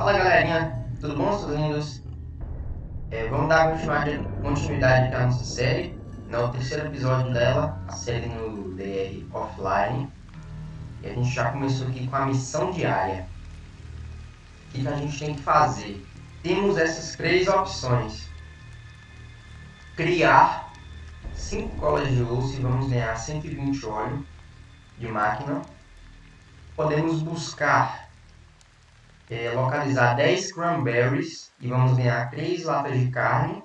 Fala galerinha, tudo bom, seus lindos? É, vamos dar continuidade à nossa série, no terceiro episódio dela, a série no DR Offline. E a gente já começou aqui com a missão diária. O que, que a gente tem que fazer? Temos essas três opções. Criar 5 colas de osso e vamos ganhar 120 óleo de máquina. Podemos buscar é, localizar 10 cranberries e vamos ganhar 3 latas de carne.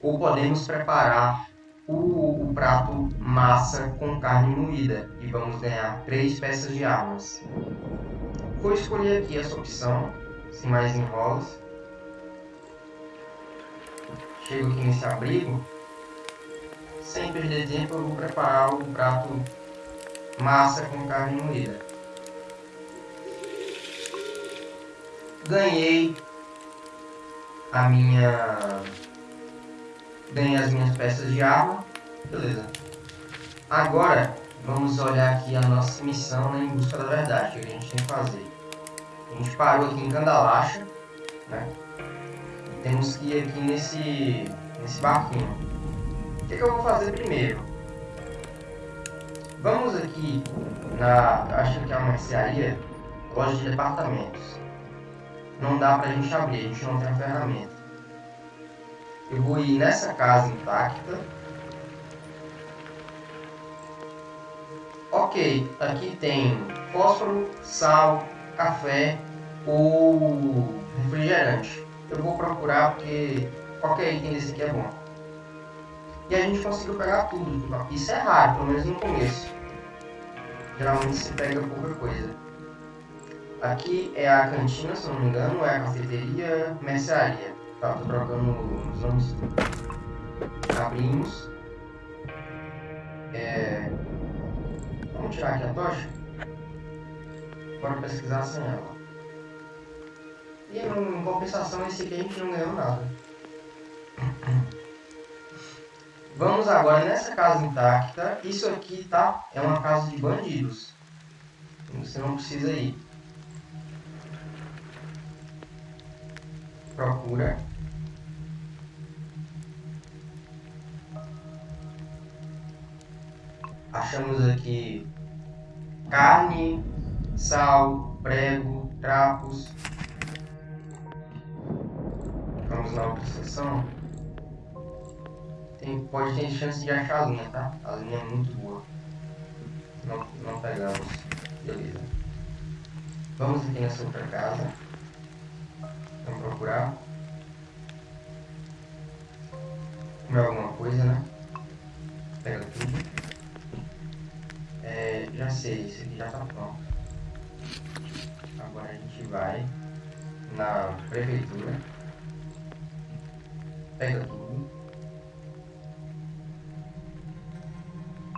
Ou podemos preparar o, o, prato massa com carne moída e vamos ganhar 3 peças de armas. Vou escolher aqui essa opção, sem mais enrolos. Chego aqui nesse abrigo. Sem perder tempo, eu vou preparar o prato massa com carne moída. Ganhei a minha ganhei as minhas peças de arma. Beleza. Agora vamos olhar aqui a nossa missão né, em busca da verdade que a gente tem que fazer. A gente parou aqui em Candalacha né. E temos que ir aqui nesse nesse barquinho. O que, que eu vou fazer primeiro? Vamos aqui na acho que é uma mercearia loja de departamentos não dá pra gente abrir, a gente não tem a ferramenta. Eu vou ir nessa casa intacta. Ok, aqui tem fósforo, sal, café ou refrigerante. Eu vou procurar porque qualquer item desse aqui é bom. E a gente conseguiu pegar tudo. Isso é raro, pelo menos no começo. Geralmente se pega pouca coisa. Aqui é a cantina, se não me engano, é a cafeteria, mercearia. Tá, tô trocando os nomes. Abrimos. É... Vamos tirar aqui a tocha? Bora pesquisar sem ela. E em compensação, esse aqui a gente não ganhou nada. Vamos agora nessa casa intacta. Isso aqui, tá? É uma casa de bandidos. Você não precisa ir. Procura achamos aqui carne, sal, prego, trapos. Vamos na outra seção. Tem, pode ter chance de achar a linha, tá? A linha é muito boa. Não, não pegamos. Beleza. Vamos aqui nessa outra casa. Procurar. Comer alguma coisa, né? Pega tudo. É, já sei, esse aqui já tá pronto. Agora a gente vai na prefeitura. Pega tudo.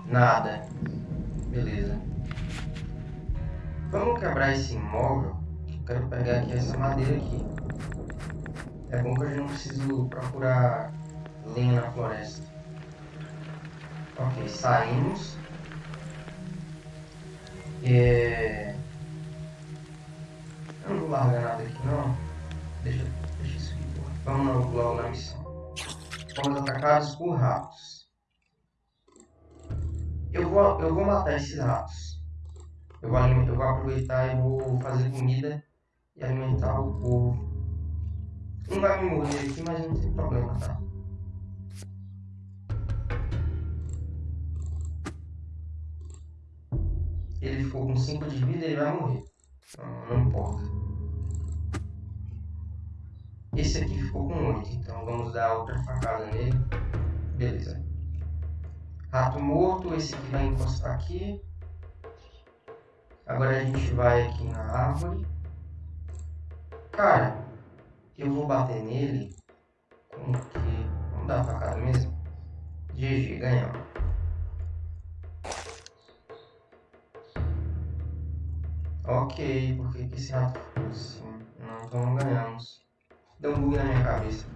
Nada. Beleza. Vamos quebrar esse imóvel. Quero pegar aqui essa madeira aqui. É bom que eu não preciso procurar lenha na floresta. Ok, saímos. É... Eu não vou largar nada aqui não. Deixa, deixa isso aqui. Vamos logo na missão. Fomos atacados por ratos. Eu vou, eu vou matar esses ratos. Eu vou, eu vou aproveitar e vou fazer comida e alimentar o povo. Um vai me morrer aqui, mas não tem problema, tá? Ele ficou com 5 de vida, ele vai morrer. Não, não importa. Esse aqui ficou com 8, então vamos dar outra facada nele. Beleza. Rato morto, esse aqui vai encostar aqui. Agora a gente vai aqui na árvore. Cara, eu vou bater nele com que... Vamos dar facada mesmo? GG, ganhamos. Ok, por que esse rato assim? Não, então não ganhamos. Deu um bug na minha cabeça.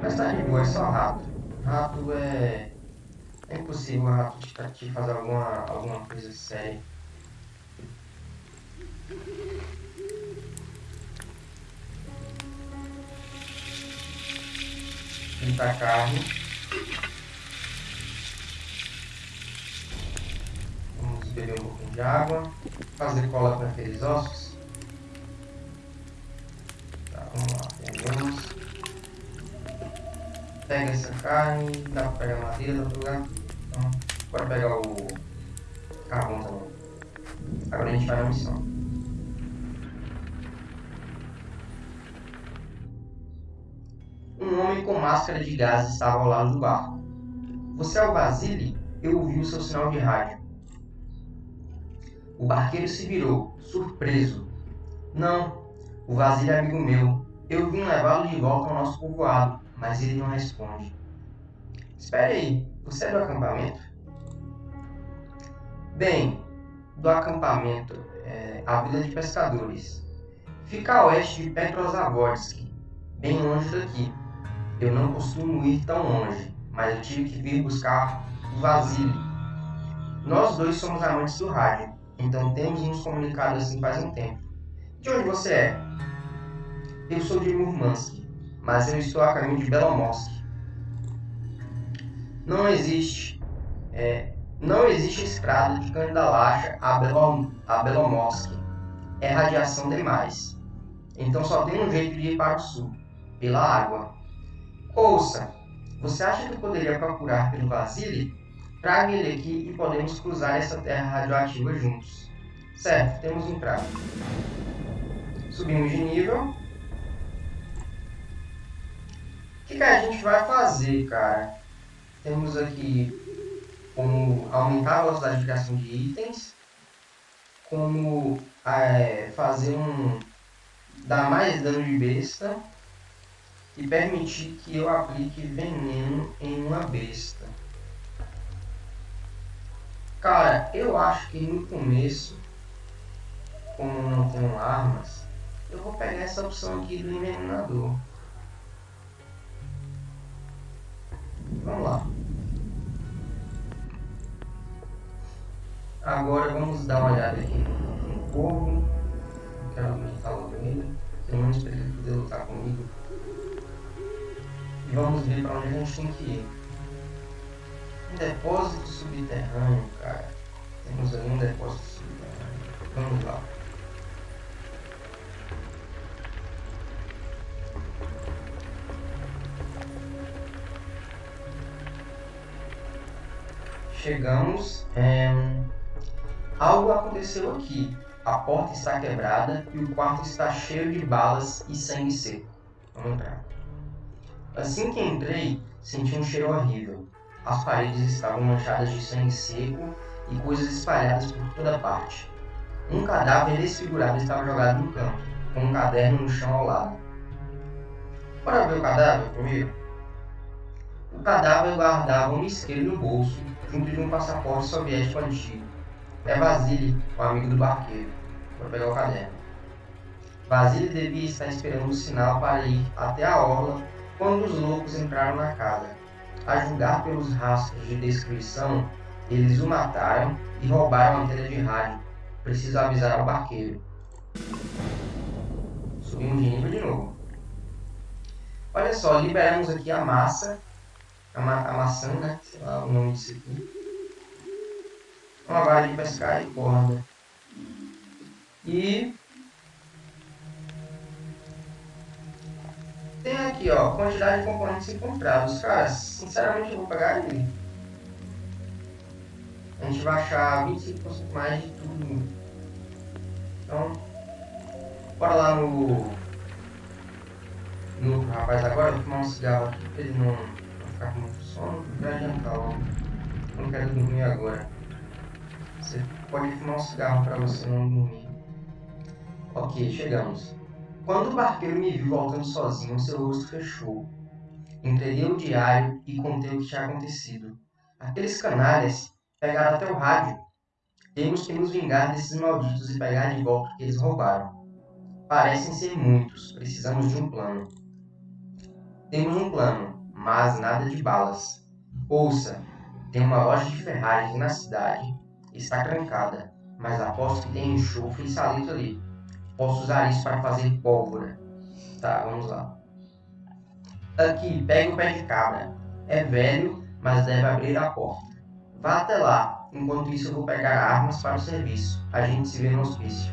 Mas tá de boa, é só rato. Rato é... É impossível o rato te fazer alguma, alguma coisa séria. Fritar carne. Vamos beber um pouquinho de água. Fazer cola com aqueles ossos. Tá, vamos lá. Pegamos. Pega essa carne. Dá pra pegar madeira, dá pegar. Então, pode pegar o carvão também. Agora a gente vai na missão. Homem com máscara de gás estava ao lado do barco. Você é o Basile? Eu ouvi o seu sinal de rádio. O barqueiro se virou, surpreso. Não, o Vasile é amigo meu. Eu vim levá-lo de volta ao nosso povoado, mas ele não responde. Espere aí, você é do acampamento? Bem, do acampamento, é, a Vila de Pescadores. Fica a oeste de Petrozavodsk, bem longe daqui. Eu não costumo ir tão longe, mas eu tive que vir buscar o Vasily. Nós dois somos amantes do rádio, então temos nos comunicado assim faz um tempo. De onde você é? Eu sou de Murmansk, mas eu estou a caminho de Belomorsk. Não existe, é, não existe estrada de Candalacha a, Belom, a Belomorsk. É radiação demais. Então só tem um jeito de ir para o sul, pela água. Ouça, você acha que eu poderia procurar pelo Vasily? Traga ele aqui e podemos cruzar essa terra radioativa juntos. Certo, temos um trago. Subimos de nível. O que, que a gente vai fazer, cara? Temos aqui como aumentar a velocidade de criação de itens, como é, fazer um dar mais dano de besta e permitir que eu aplique veneno em uma besta. Cara, eu acho que no começo, como não tenho armas, eu vou pegar essa opção aqui do envenenador. Vamos lá. Agora vamos dar uma olhada aqui no corvo. Quero lutar logo ele. Pelo menos para ele poder lutar comigo. E vamos ver para onde a gente tem que ir. Um depósito subterrâneo, cara. Temos ali um depósito subterrâneo. Vamos lá. Chegamos. É... Algo aconteceu aqui. A porta está quebrada e o quarto está cheio de balas e sangue seco. Vamos entrar. Assim que entrei, senti um cheiro horrível. As paredes estavam manchadas de sangue seco e coisas espalhadas por toda parte. Um cadáver desfigurado estava jogado no canto, com um caderno no chão ao lado. Bora ver o cadáver comigo? O cadáver guardava um isqueiro no bolso, junto de um passaporte soviético antigo. É Vasily, o amigo do barqueiro. Vou pegar o caderno. Vasily devia estar esperando o sinal para ir até a orla quando os loucos entraram na casa. A julgar pelos rastros de descrição, eles o mataram e roubaram a antena de rádio. Preciso avisar ao barqueiro. Subimos de nível de novo. Olha só, liberamos aqui a massa, a, ma a maçã, né? Sei lá o nome disso aqui. Uma vara de pescar e corda. E Tem aqui, ó, quantidade de componentes encontrados. Cara, sinceramente eu vou pegar ele. A gente vai achar 25% mais de tudo. Então, bora lá no... No rapaz agora, vou fumar um cigarro aqui pra ele não, não ficar com muito sono. Pra adiantar logo. Eu não quero dormir agora. Você pode fumar um cigarro pra você não dormir. Ok, chegamos. Quando o barqueiro me viu voltando sozinho, seu rosto fechou. Entreguei o diário e contei o que tinha acontecido. Aqueles canalhas pegaram até o rádio. Temos que nos vingar desses malditos e pegar de volta o que eles roubaram. Parecem ser muitos, precisamos de um plano. Temos um plano, mas nada de balas. Ouça, tem uma loja de ferragens na cidade. Está trancada, mas aposto que tem enxofre e salito ali. Posso usar isso para fazer pólvora. Tá, vamos lá. Aqui, pegue o pé de cabra. É velho, mas deve abrir a porta. Vá até lá. Enquanto isso, eu vou pegar armas para o serviço. A gente se vê no hospício.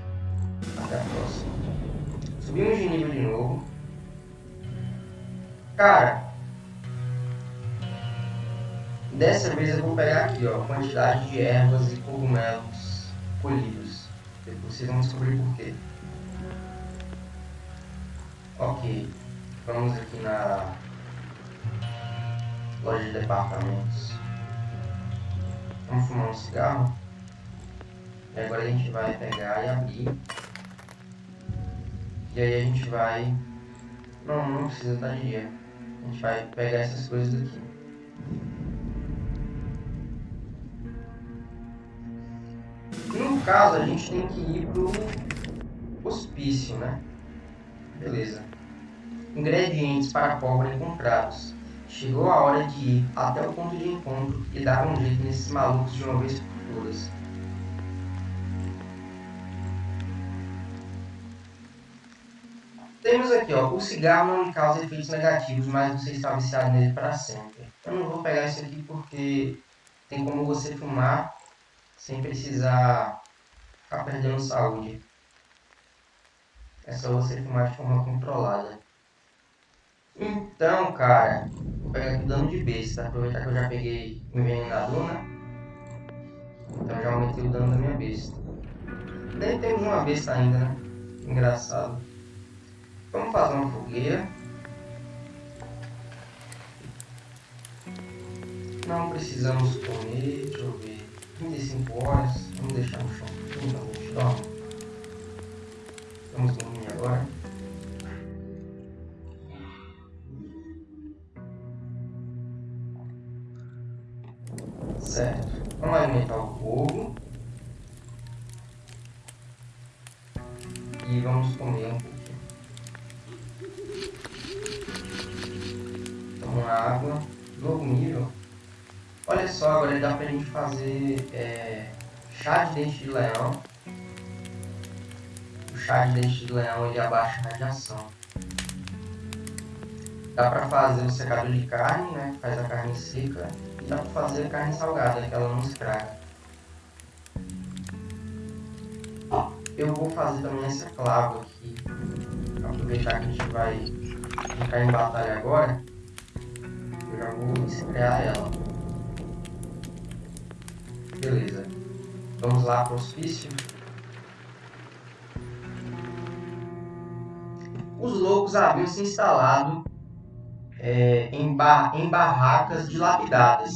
Até a próxima. Subimos de nível de novo. Cara, dessa vez eu vou pegar aqui, ó, quantidade de ervas e cogumelos colhidos. Vocês vão descobrir por quê. Ok, vamos aqui na loja de departamentos. Vamos fumar um cigarro. E agora a gente vai pegar e abrir. E aí a gente vai. Não, não precisa de dia. A gente vai pegar essas coisas aqui. No caso, a gente tem que ir pro hospício, né? Beleza. Ingredientes para pólvora encontrados. Chegou a hora de ir até o ponto de encontro e dar um jeito nesses malucos de uma vez por todas. Temos aqui, ó, o cigarro não causa efeitos negativos, mas você está viciado nele para sempre. Eu não vou pegar isso aqui porque tem como você fumar sem precisar ficar perdendo saúde. É só você fumar de forma controlada. Então, cara, vou pegar aqui dano de besta. Aproveitar que eu já peguei o envenenador, né? Então já aumentei o dano da minha besta. Nem temos uma besta ainda, né? Engraçado. Vamos fazer uma fogueira. Não precisamos comer, deixa eu ver. 35 horas, vamos deixar no chão. Então, gente dorme. Vamos dormir agora. Certo. Vamos alimentar o fogo. E vamos comer um pouquinho. Toma água. Novo nível. Olha só, agora dá pra gente fazer é, chá de dente de leão. De dente de leão ele abaixa a radiação. Dá pra fazer o secador de carne, né? Faz a carne seca dá para fazer carne salgada, que ela não estraga. Eu vou fazer também essa clava aqui. Aproveitar que a gente vai ficar em batalha agora. Eu já vou estrear ela. Beleza. Vamos lá para o hospício. Os loucos haviam se instalado é, em, bar, em barracas dilapidadas.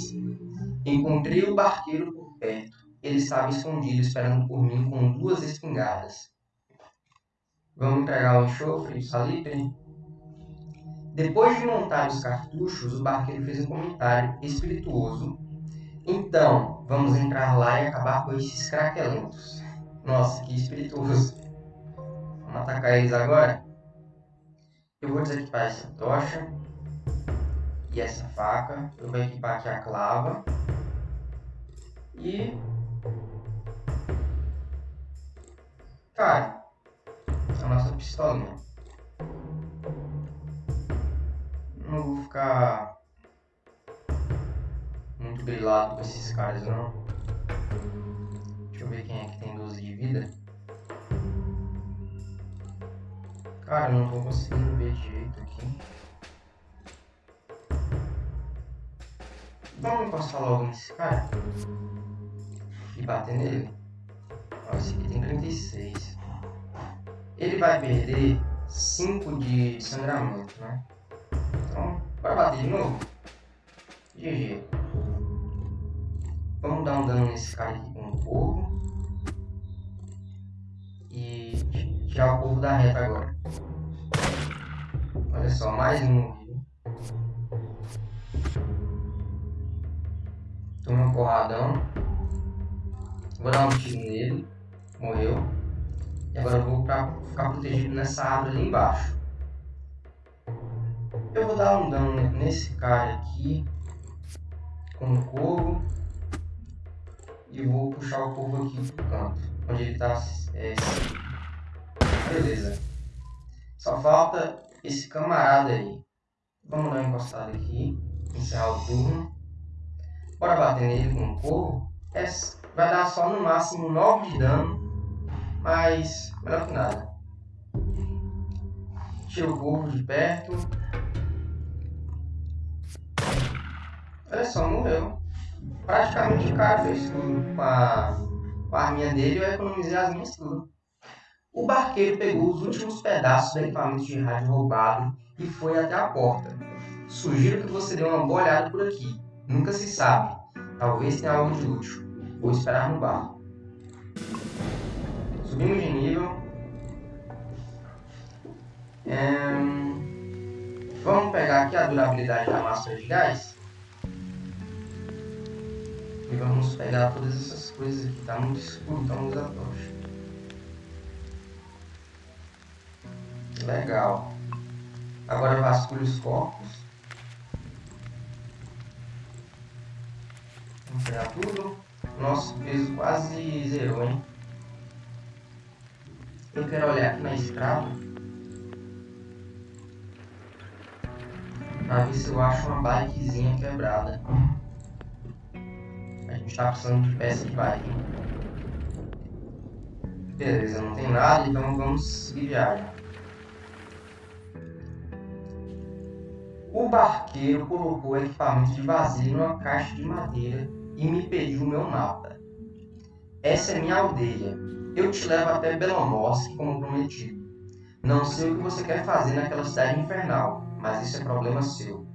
Encontrei o barqueiro por perto. Ele estava escondido esperando por mim com duas espingardas. Vamos entregar o enxofre e o salitre? Depois de montar os cartuchos, o barqueiro fez um comentário espirituoso. Então, vamos entrar lá e acabar com esses craquelentos. Nossa, que espirituoso. Vamos atacar eles agora? Eu vou desequipar essa tocha e essa faca. Eu vou equipar aqui a clava. E... Cara, a nossa pistolinha. Não vou ficar muito grilado com esses caras não. Deixa eu ver quem é que tem 12 de vida. Cara, não tô conseguindo ver direito aqui. Vamos encostar logo nesse cara. E bater nele. Ó, esse aqui tem 36. Ele vai perder 5 de sangramento, né? Então, vai bater de novo. GG. Vamos dar um dano nesse cara aqui com o corvo. E tirar o corvo da reta agora. Olha só, mais um Tomei um porradão. Vou dar um tiro nele. Morreu. E agora eu vou pra ficar protegido nessa árvore ali embaixo. Eu vou dar um dano nesse cara aqui. Com o corvo. E vou puxar o corvo aqui pro canto. Onde ele tá. É, beleza. Só falta esse camarada aí. Vamos dar uma encostada aqui. Encerrar o turno. Bora bater nele com o corvo. É, vai dar só no máximo 9 de dano. Mas melhor que nada. Tira o corvo de perto. Olha só, morreu. Praticamente o cara tudo. Com a, com a arminha dele eu economizei as minhas tudo. O barqueiro pegou os últimos pedaços do equipamento de rádio roubado e foi até a porta. Sugiro que você dê uma boa olhada por aqui. Nunca se sabe. Talvez tenha algo de útil. Vou esperar no barco. Subimos de nível. Vamos pegar aqui a durabilidade da máscara de gás. E vamos pegar todas essas coisas aqui. Tá muito escuro, então a tocha. Legal. Agora vasculhe os corpos. Vamos pegar tudo. Nosso peso quase zerou, hein? Eu quero olhar aqui na estrada. Pra ver se eu acho uma bikezinha quebrada. A gente tá precisando de peça de bike. Beleza, não tem nada, então vamos seguir viagem. O barqueiro colocou o equipamento de vazio numa caixa de madeira e me pediu meu mapa. Essa é minha aldeia. Eu te levo até Belomorsk como prometido. Não sei o que você quer fazer naquela cidade infernal, mas isso é problema seu.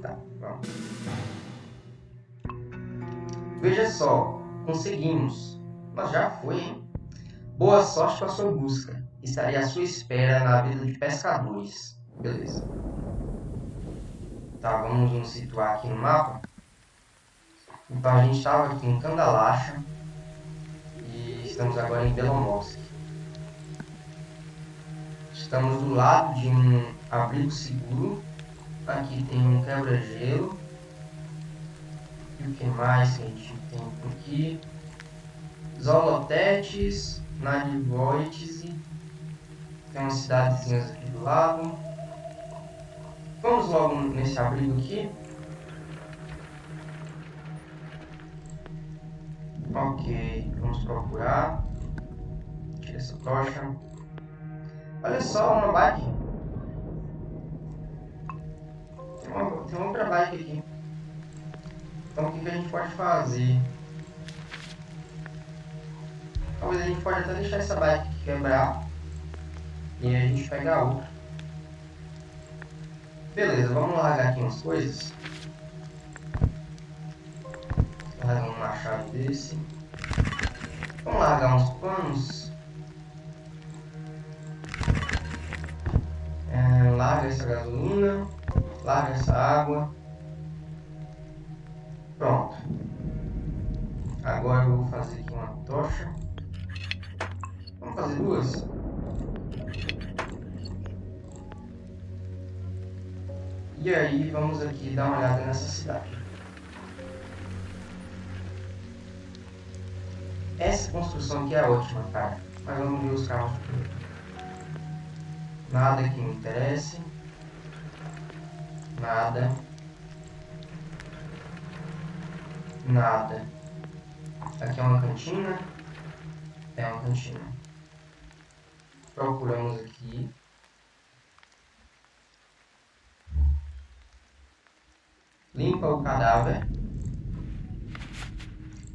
Tá, vamos. Veja só, conseguimos. Mas já foi, hein? Boa sorte com a sua busca. Estarei à sua espera na vida de pescadores. Beleza. Tá, vamos nos situar aqui no mapa. Então a gente estava aqui em Kandalacha e estamos agora em Belomorsk. Estamos do lado de um abrigo seguro. Aqui tem um quebra-gelo. E o que mais que a gente tem por aqui? Zolotetes, Nadivoites. Tem umas cidadezinhas aqui do lado. Vamos logo nesse abrigo aqui. Ok, vamos procurar. Tira essa tocha. Olha só, uma bike. Tem uma, tem outra bike aqui. Então o que, que a gente pode fazer? Talvez a gente pode até deixar essa bike quebrar. E a gente pega a outra. Beleza, vamos largar aqui umas coisas. Largar um machado desse. Vamos largar uns panos. É, larga essa gasolina. Larga essa água. Pronto. Agora eu vou fazer aqui uma tocha. Vamos fazer duas? E aí vamos aqui dar uma olhada nessa cidade. Essa construção aqui é ótima, cara. Mas vamos ver os carros. Nada que me interesse. Nada. Nada. Aqui é uma cantina. É uma cantina. Procuramos aqui. Limpa o cadáver,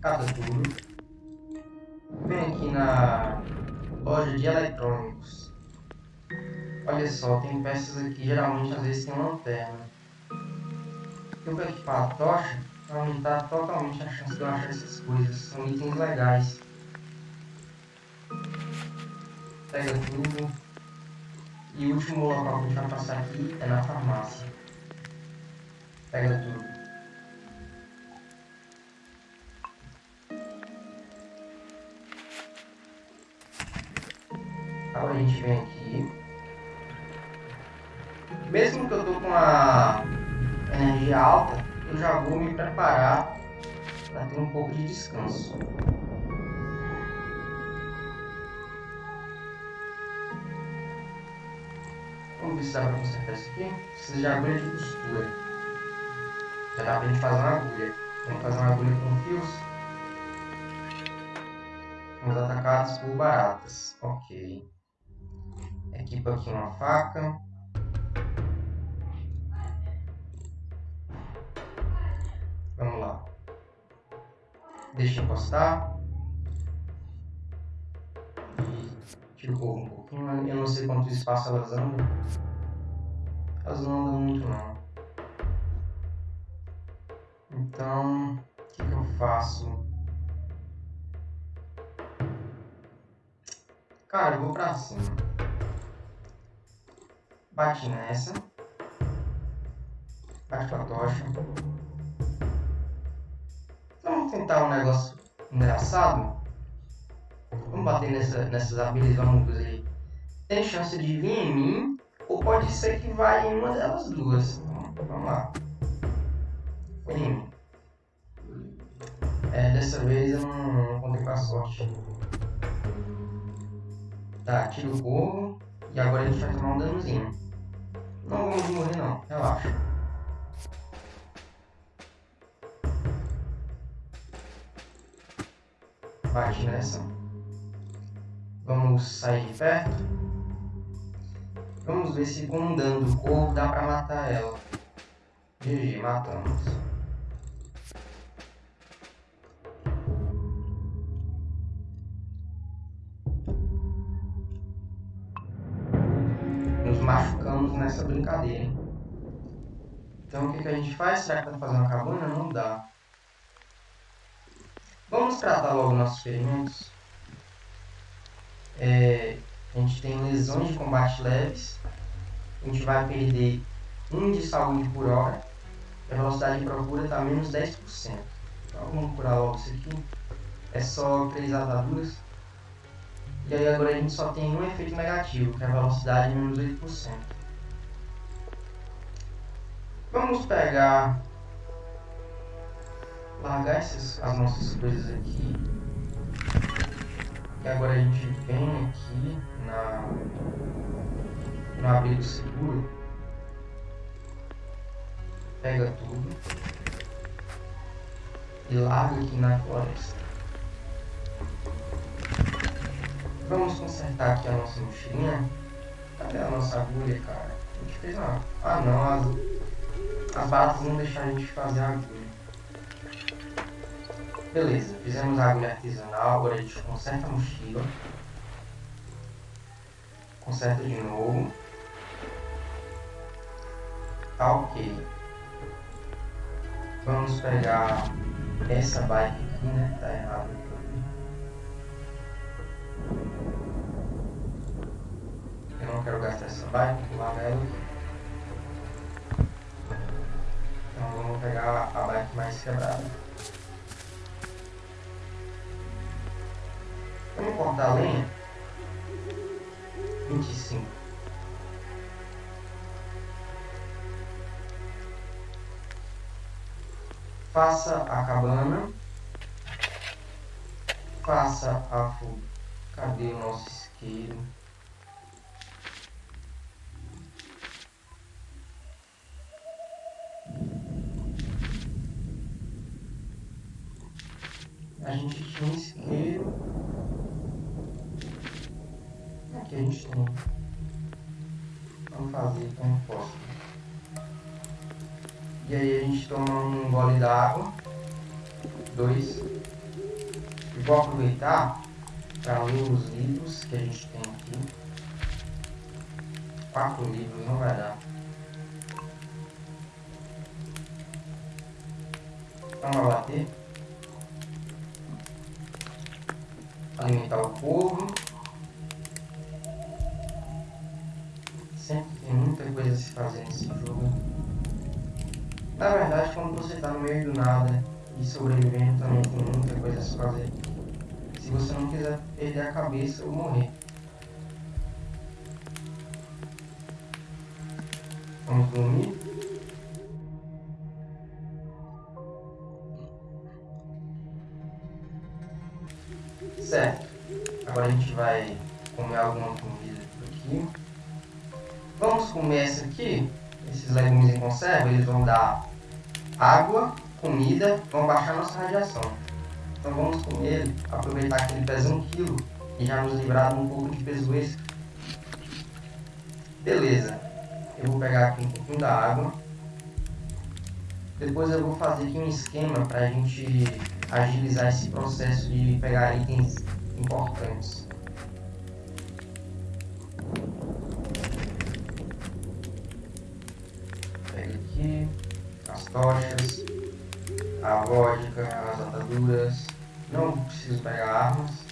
cata tudo, vem aqui na loja de eletrônicos. Olha só, tem peças aqui, geralmente às vezes tem lanterna. Eu vou equipar a tocha para aumentar totalmente a chance de eu achar essas coisas. São itens legais. Pega tudo. E o último local que a gente vai passar aqui é na farmácia. Pega tudo. Agora a gente vem aqui. Mesmo que eu tô com a energia alta, eu já vou me preparar para ter um pouco de descanso. Vamos dá pra consertar isso aqui. Precisa de agulha de costura. Já gente fazer uma agulha. Vamos fazer uma agulha com fios. Fomos atacados por baratas. Ok. Equipa aqui uma faca. Vamos lá. Deixa encostar. E corpo um pouquinho. Eu não sei quanto espaço elas andam. Elas não andam muito não. Então, o que, que eu faço? Cara, eu vou pra cima. Bate nessa. Bate com a tocha. Vamos tentar um negócio engraçado. Vamos bater nessa, nessas abelhas, vamos ver. Tem chance de vir em mim, ou pode ser que vá em uma delas duas. Então, vamos lá. É, dessa vez eu não, não contei com a sorte. Tá, tira o corvo. E agora a gente vai tomar um danozinho. Não vamos morrer não, relaxa. Bate nessa. Vamos sair de perto. Vamos ver se com um dano do corvo dá pra matar ela. GG, matamos. Machucamos nessa brincadeira. Então o que, que a gente faz? Será que tá fazendo a cabana? Não dá. Vamos tratar logo nossos ferimentos. É, a gente tem lesões de combate leves. A gente vai perder 1 de saúde por hora. A velocidade de procura está menos 10%. Então vamos curar logo isso aqui. É só 3 ataduras. E aí agora a gente só tem um efeito negativo, que é a velocidade menos 8%. Vamos pegar... Largar essas, as nossas coisas aqui. E agora a gente vem aqui na, no abrigo seguro. Pega tudo. E larga aqui na floresta. Vamos consertar aqui a nossa mochilinha. Cadê a nossa agulha, cara? A gente fez uma... Ah não, as, as não deixaram a gente fazer a agulha. Beleza, fizemos a agulha artesanal, agora a gente conserta a mochila. Conserta de novo. Tá ok. Vamos pegar essa bike aqui, né? Tá errado. Quero gastar essa bike, pular nela. Então vamos pegar a bike mais quebrada. Vamos cortar a lenha. 25. Faça a cabana. Faça a fuga. Cadê o nosso isqueiro? A gente tinha um isqueiro. Aqui a gente tem. Vamos fazer como posso. E aí a gente toma um gole d'água. Dois. E vou aproveitar para ler os livros que a gente tem aqui. Quatro livros, não vai dar. Vamos bater. Alimentar o povo. Sempre tem muita coisa a se fazer nesse jogo. Na verdade, quando você está no meio do nada e sobrevivendo, também tem muita coisa a se fazer. Se você não quiser perder a cabeça ou morrer. Vamos dormir. Certo. Agora a gente vai comer alguma comida por aqui. Vamos comer essa aqui. Esses legumes em conserva, eles vão dar água, comida, vão baixar nossa radiação. Então vamos comer, aproveitar que ele pesa 1 kg e já nos livrar de um pouco de peso extra. Beleza. Eu vou pegar aqui um pouquinho da água. Depois eu vou fazer aqui um esquema para a gente agilizar esse processo de pegar itens importantes. Pega aqui as tochas, a vodka, as ataduras. Não preciso pegar armas.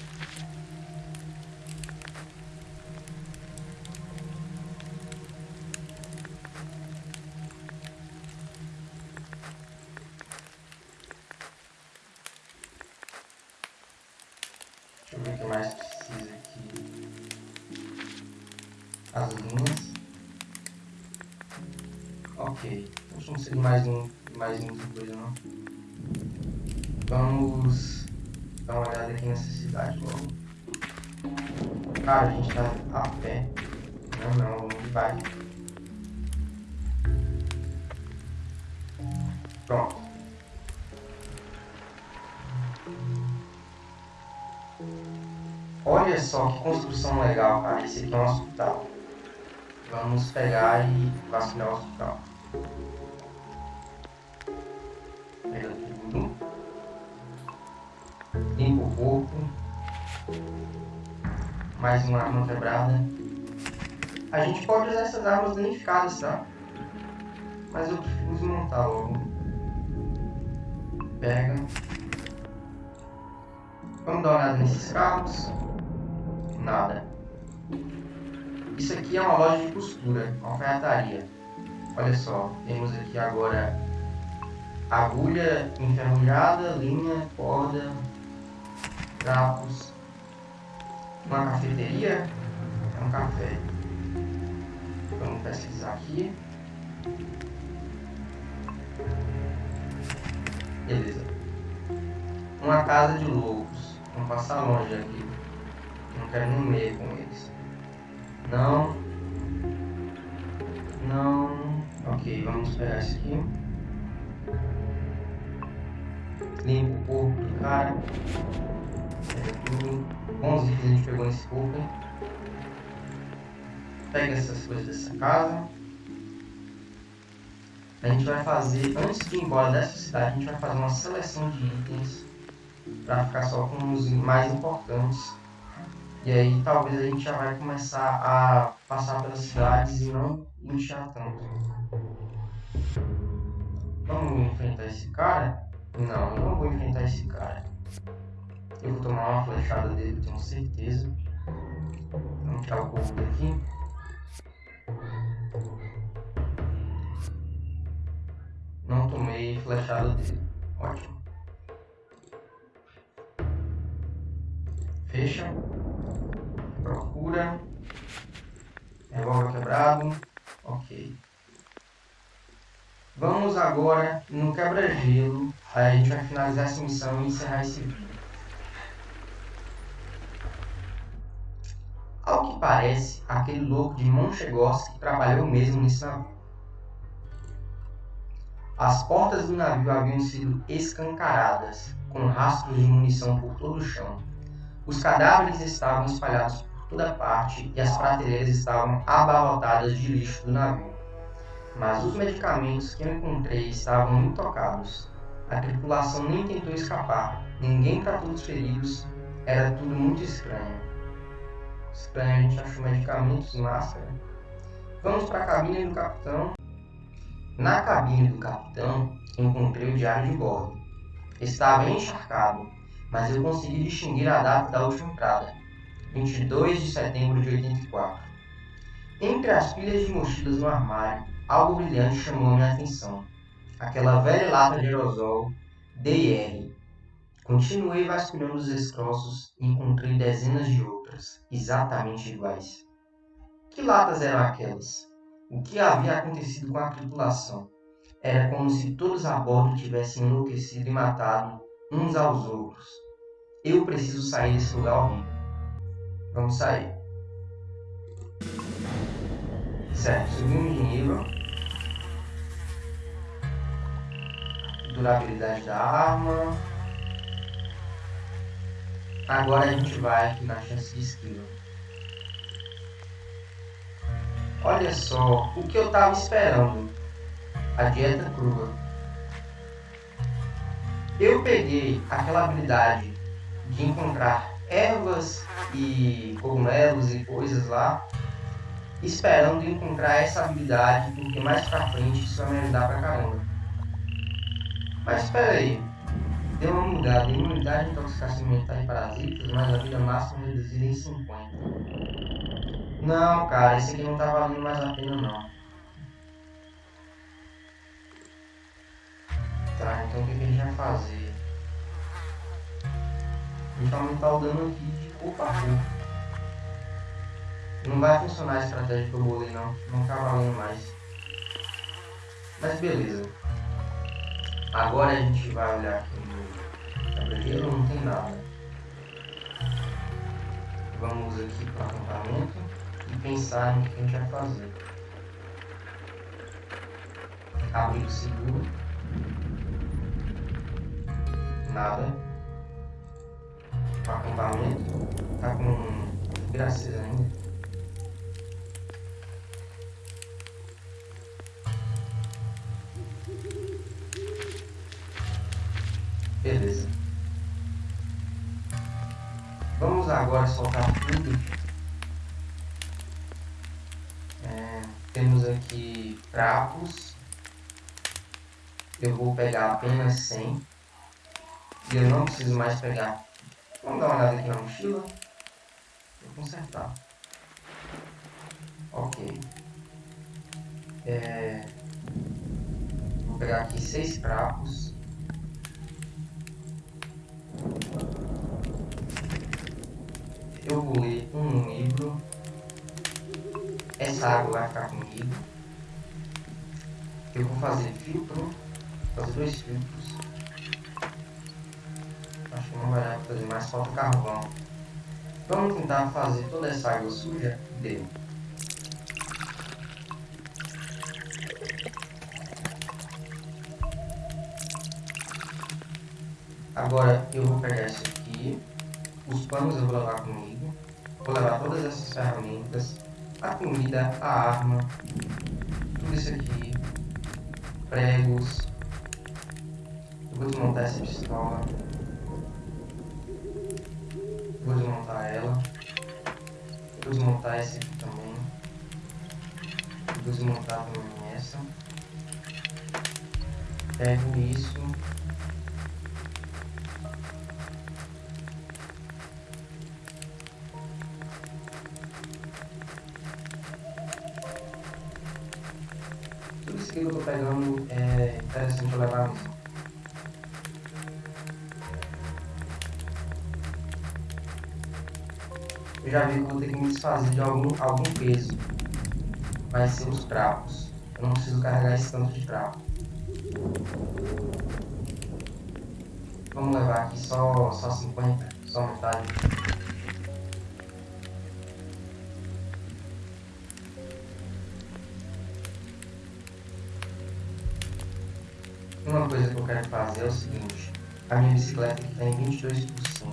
Construção legal, cara. Esse aqui é um hospital. Vamos pegar e vacinar o hospital. Pega tudo. Limpa o corpo. Mais uma arma quebrada. A gente pode usar essas armas danificadas, tá? Mas eu prefiro desmontar logo. Pega. Vamos dar uma olhada nesses carros. Nada. Isso aqui é uma loja de costura, uma alfaiataria. Olha só, temos aqui agora agulha enferrujada, linha, corda, trapos. Uma cafeteria, é um café. Vamos pesquisar aqui. Beleza. Uma casa de loucos. Vamos passar longe aqui. Não quero nem meio com eles. Não. Não. Ok, vamos pegar esse aqui. Limpa o corpo do cara. 11 itens a gente pegou nesse corpo. Pega essas coisas dessa casa. A gente vai fazer, antes de ir embora dessa cidade, a gente vai fazer uma seleção de itens para ficar só com os mais importantes. E aí talvez a gente já vai começar a passar pelas cidades e não inchar tanto. Vamos enfrentar esse cara? Não, eu não vou enfrentar esse cara. Eu vou tomar uma flechada dele, tenho certeza. Vamos tirar o corpo daqui. Não tomei flechada dele. Ótimo. Fecha. Procura. Revólver quebrado. Ok. Vamos agora no quebra-gelo. Aí a gente vai finalizar essa missão e encerrar esse vídeo. Ao que parece, aquele louco de Monchegorsk trabalhou mesmo nesse navio. As portas do navio haviam sido escancaradas, com rastros de munição por todo o chão. Os cadáveres estavam espalhados toda parte e as prateleiras estavam abarrotadas de lixo do navio. Mas os medicamentos que eu encontrei estavam intocados. A tripulação nem tentou escapar, ninguém tratou dos feridos, era tudo muito estranho. Estranho, a gente achou medicamentos e máscara. Vamos para a cabine do capitão. Na cabine do capitão, encontrei o diário de bordo. Estava encharcado, mas eu consegui distinguir a data da última entrada, 22 de setembro de 84. Entre as pilhas de mochilas no armário, algo brilhante chamou minha atenção. Aquela velha lata de aerosol DR. Continuei vasculhando os destroços e encontrei dezenas de outras, exatamente iguais. Que latas eram aquelas? O que havia acontecido com a tripulação? Era como se todos a bordo tivessem enlouquecido e matado uns aos outros. Eu preciso sair desse lugar horrível. Vamos sair. Certo, subimos de nível. Durabilidade da arma. Agora a gente vai aqui na chance de esquiva. Olha só, o que eu estava esperando. A dieta crua. Eu peguei aquela habilidade de encontrar ervas e cogumelos e coisas lá, esperando encontrar essa habilidade, porque mais pra frente isso vai me ajudar pra caramba. Mas espera aí, deu uma mudada, imunidade, intoxicação alimentar e parasitas, mas a vida máxima reduzida em 50. Não, cara, esse aqui não tá valendo mais a pena não. Tá, então o que, que a gente vai fazer? A gente vai aumentar o dano aqui de corpo a corpo. Não vai funcionar a estratégia que eu bolei não. Não tá valendo mais. Mas beleza. Agora a gente vai olhar aqui no tabuleiro, não tem nada. Vamos aqui para o acampamento e pensar no que a gente vai fazer. Abrigo seguro. Nada. Acampamento. Tá com graças ainda. Beleza. Vamos agora soltar tudo Temos aqui trapos. Eu vou pegar apenas 100. E eu não preciso mais pegar. Vamos dar uma olhada aqui na mochila. Consertar. Ok. É... Vou pegar aqui seis trapos. Eu vou ler um livro. Essa água vai ficar comigo. Eu vou fazer filtro, fazer dois filtros. Acho que não vai fazer mais, falta carvão. Vamos tentar fazer toda essa água suja dele. Agora eu vou pegar isso aqui, os panos eu vou levar comigo, vou levar todas essas ferramentas, a comida, a arma, tudo isso aqui, pregos. Eu vou desmontar essa pistola. Vou desmontar. Desmontar essa aqui também. Desmontar também essa. Pego isso. Desfazer de algum, algum peso. Vai ser os trapos. Eu não preciso carregar esse tanto de trapo. Vamos levar aqui só, só 50, só metade. Uma coisa que eu quero fazer é o seguinte. A minha bicicleta aqui está em 22%,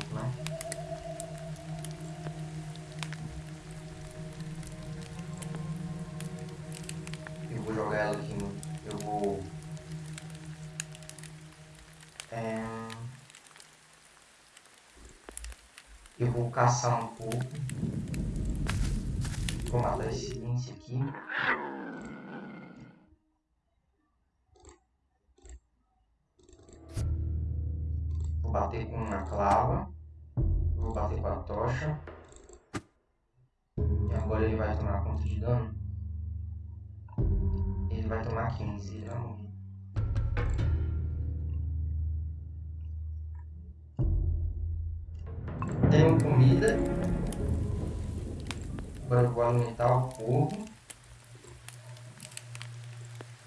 Eu vou alimentar o corpo.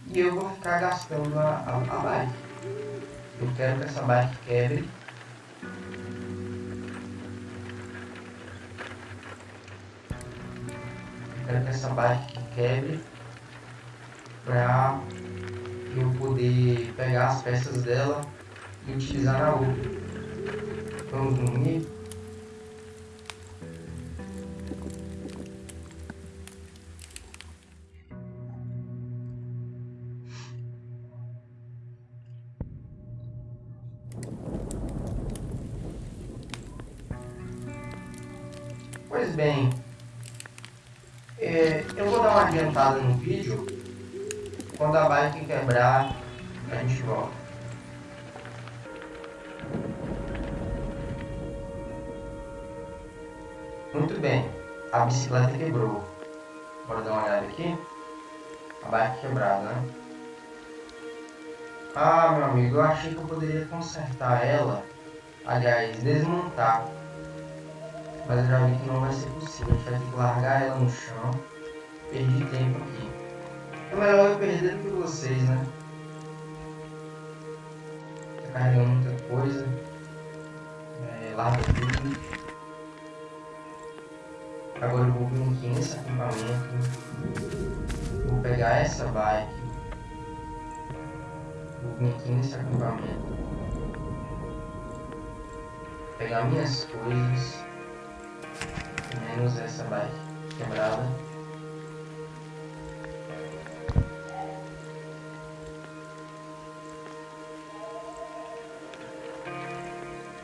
E eu vou ficar gastando a, a, a bike. Eu quero que essa bike quebre. Eu quero que essa bike quebre para eu poder pegar as peças dela e utilizar na outra. Vamos dormir? Achei que eu poderia consertar ela. Aliás, desmontar mas eu já vi que não vai ser possível. A gente vai ter que largar ela no chão. Perdi tempo aqui. É melhor eu perder do que vocês, né? Tá carregando muita coisa. É, larga tudo. Agora eu vou vir aqui nesse acampamento. Vou pegar essa bike. Nesse acampamento. Pegar minhas coisas menos essa bike quebrada.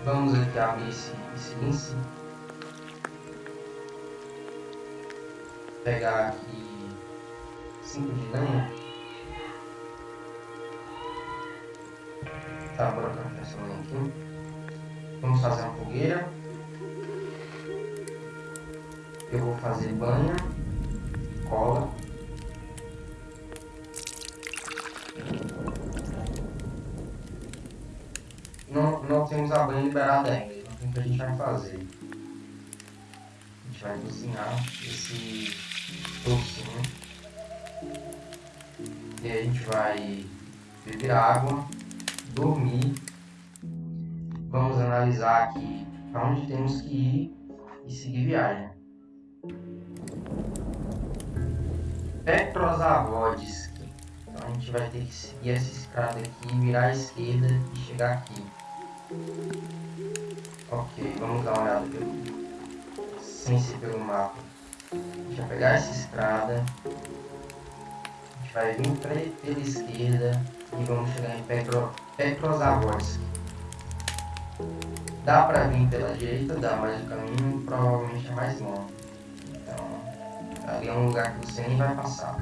Vamos aqui abrir esse, esse lince. Pegar aqui 5 de lenha. Tá, essa lenha aqui. Vamos fazer uma fogueira eu vou fazer banha, cola. Não, não temos a banha liberada ainda, então o que a gente vai fazer? A gente vai cozinhar esse tocinho. E a gente vai beber água, dormir. Vamos analisar aqui para onde temos que ir e seguir viagem. Petrozavodsk. Então a gente vai ter que seguir essa estrada aqui, virar à esquerda e chegar aqui. Ok, vamos dar uma olhada pelo... sem pelo mapa. A gente vai pegar essa estrada. A gente vai vir pela esquerda e vamos chegar em Petro, Petrozavodsk. Dá pra vir pela direita, dá, mas o caminho provavelmente é mais longo. Ali é um lugar que você nem vai passar.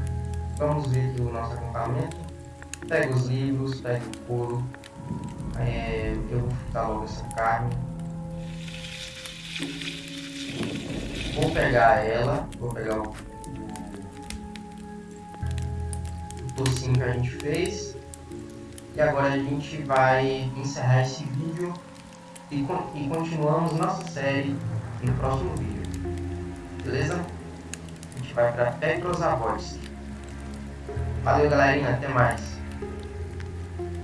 Vamos ver aqui o nosso acampamento. Pega os livros, pega o couro. É, eu vou fritar logo essa carne. Vou pegar ela, vou pegar o, o tocinho que a gente fez. E agora a gente vai encerrar esse vídeo e, e continuamos nossa série no próximo vídeo. Beleza? vai para Petrozavodsk. Valeu, galerinha. Até mais.